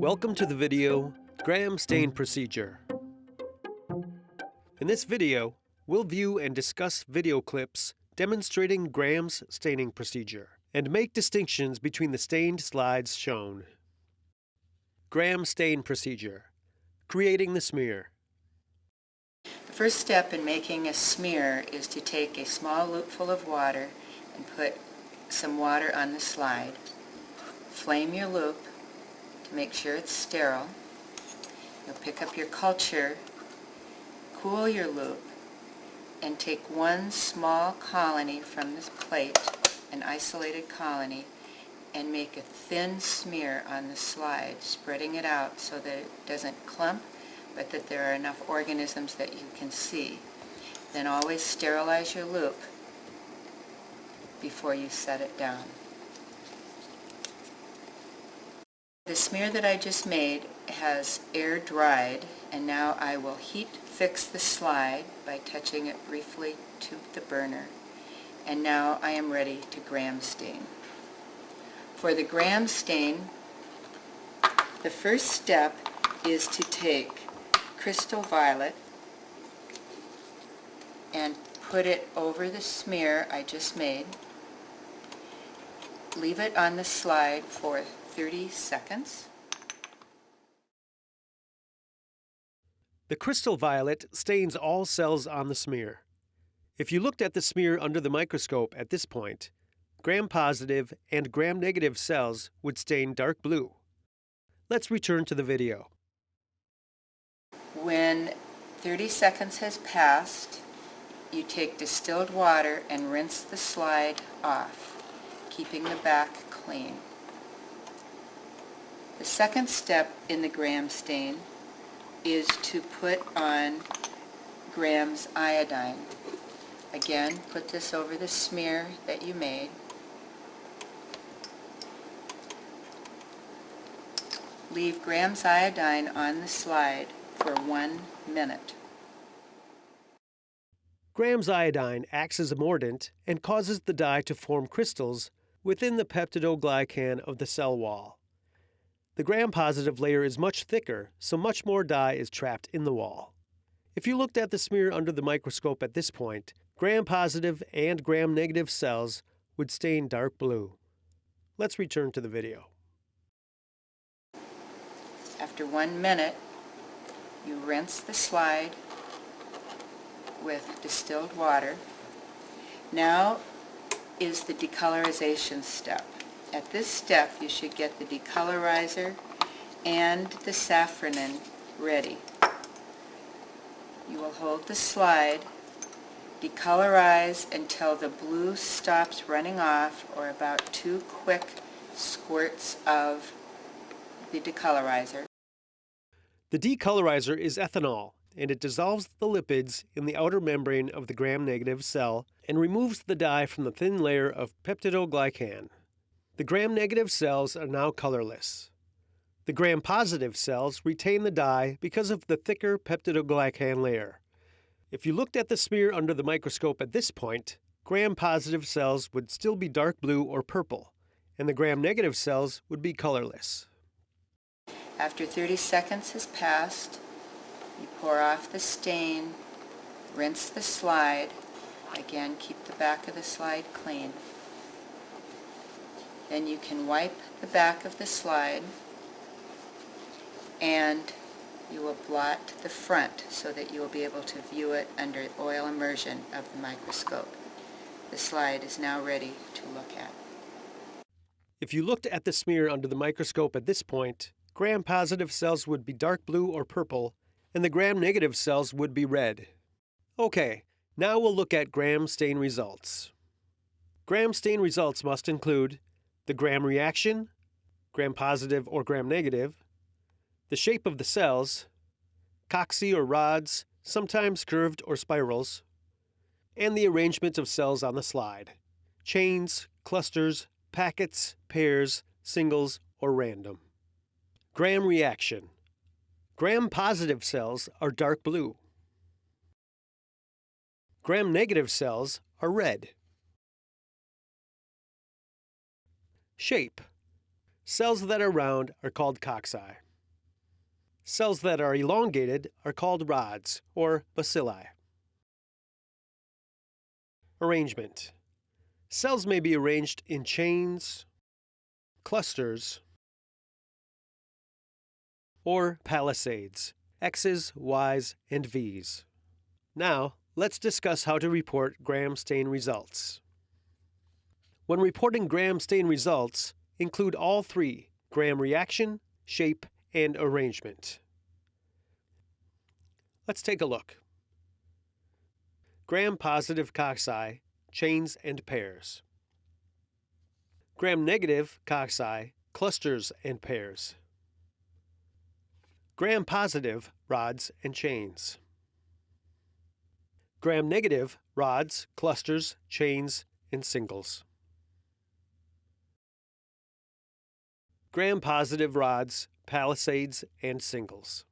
Welcome to the video, Gram Stain Procedure. In this video, we'll view and discuss video clips demonstrating Gram's staining procedure and make distinctions between the stained slides shown. Gram Stain Procedure Creating the smear. The first step in making a smear is to take a small loopful of water and put some water on the slide. Flame your loop make sure it's sterile. You'll pick up your culture, cool your loop, and take one small colony from this plate, an isolated colony, and make a thin smear on the slide, spreading it out so that it doesn't clump, but that there are enough organisms that you can see. Then always sterilize your loop before you set it down. The smear that I just made has air dried and now I will heat fix the slide by touching it briefly to the burner and now I am ready to gram stain. For the gram stain the first step is to take crystal violet and put it over the smear I just made. Leave it on the slide for 30 seconds. The crystal violet stains all cells on the smear. If you looked at the smear under the microscope at this point, gram-positive and gram-negative cells would stain dark blue. Let's return to the video. When 30 seconds has passed, you take distilled water and rinse the slide off, keeping the back clean. The second step in the gram stain is to put on Gram's iodine. Again, put this over the smear that you made. Leave Gram's iodine on the slide for one minute. Gram's iodine acts as a mordant and causes the dye to form crystals within the peptidoglycan of the cell wall. The gram-positive layer is much thicker, so much more dye is trapped in the wall. If you looked at the smear under the microscope at this point, gram-positive and gram-negative cells would stain dark blue. Let's return to the video. After one minute, you rinse the slide with distilled water. Now is the decolorization step. At this step, you should get the decolorizer and the safranin ready. You will hold the slide, decolorize until the blue stops running off or about two quick squirts of the decolorizer. The decolorizer is ethanol, and it dissolves the lipids in the outer membrane of the gram-negative cell and removes the dye from the thin layer of peptidoglycan. The gram-negative cells are now colorless. The gram-positive cells retain the dye because of the thicker peptidoglycan layer. If you looked at the smear under the microscope at this point, gram-positive cells would still be dark blue or purple, and the gram-negative cells would be colorless. After 30 seconds has passed, you pour off the stain, rinse the slide, again keep the back of the slide clean. Then you can wipe the back of the slide and you will blot the front so that you will be able to view it under oil immersion of the microscope. The slide is now ready to look at. If you looked at the smear under the microscope at this point, gram-positive cells would be dark blue or purple, and the gram-negative cells would be red. Okay, now we'll look at gram stain results. Gram stain results must include the gram reaction, gram positive or gram negative, the shape of the cells, cocci or rods, sometimes curved or spirals, and the arrangement of cells on the slide, chains, clusters, packets, pairs, singles, or random. Gram reaction. Gram-positive cells are dark blue. Gram-negative cells are red. Shape. Cells that are round are called cocci. Cells that are elongated are called rods, or bacilli. Arrangement. Cells may be arranged in chains, clusters, or palisades, X's, Y's, and V's. Now, let's discuss how to report gram stain results. When reporting gram stain results, include all three, gram reaction, shape, and arrangement. Let's take a look. Gram-positive cocci, chains and pairs. Gram-negative cocci, clusters and pairs. Gram-positive rods and chains. Gram-negative rods, clusters, chains, and singles. Gram-positive rods, palisades, and singles.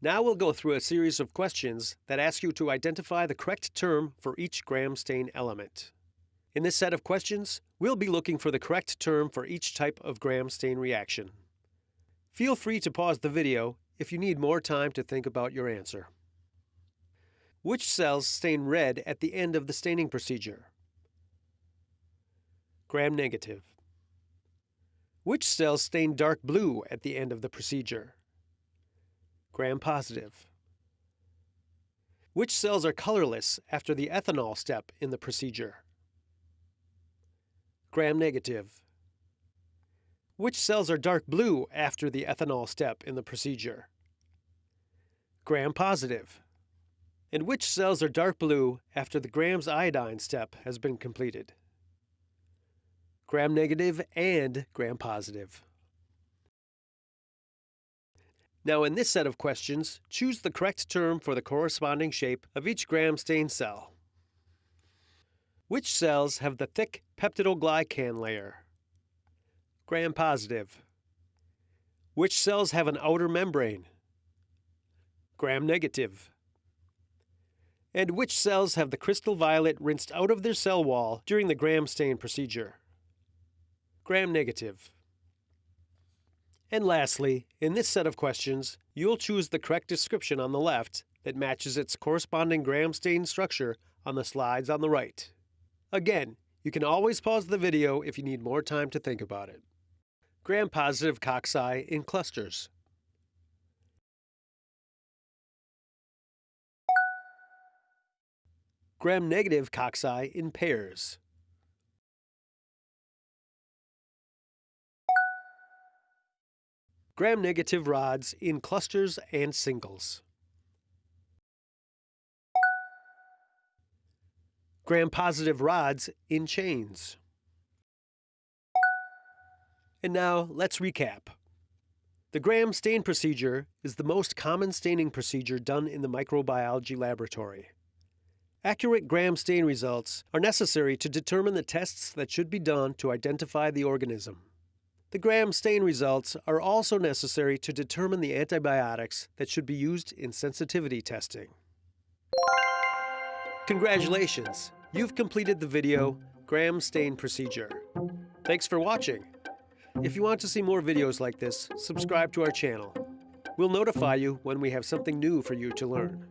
Now we'll go through a series of questions that ask you to identify the correct term for each gram stain element. In this set of questions, we'll be looking for the correct term for each type of gram stain reaction. Feel free to pause the video if you need more time to think about your answer. Which cells stain red at the end of the staining procedure? Gram negative. Which cells stain dark blue at the end of the procedure? gram positive. Which cells are colorless after the ethanol step in the procedure? Gram negative. Which cells are dark blue after the ethanol step in the procedure? Gram positive. And which cells are dark blue after the grams iodine step has been completed? Gram negative and gram positive. Now in this set of questions, choose the correct term for the corresponding shape of each gram stain cell. Which cells have the thick peptidoglycan layer? Gram positive. Which cells have an outer membrane? Gram negative. And which cells have the crystal violet rinsed out of their cell wall during the gram stain procedure? Gram negative. And lastly, in this set of questions, you'll choose the correct description on the left that matches its corresponding gram stain structure on the slides on the right. Again, you can always pause the video if you need more time to think about it. Gram-positive cocci in clusters. Gram-negative cocci in pairs. Gram-negative rods in clusters and singles. Gram-positive rods in chains. And now let's recap. The gram stain procedure is the most common staining procedure done in the microbiology laboratory. Accurate gram stain results are necessary to determine the tests that should be done to identify the organism. The gram stain results are also necessary to determine the antibiotics that should be used in sensitivity testing. Congratulations! You've completed the video Gram Stain Procedure. Thanks for watching. If you want to see more videos like this, subscribe to our channel. We'll notify you when we have something new for you to learn.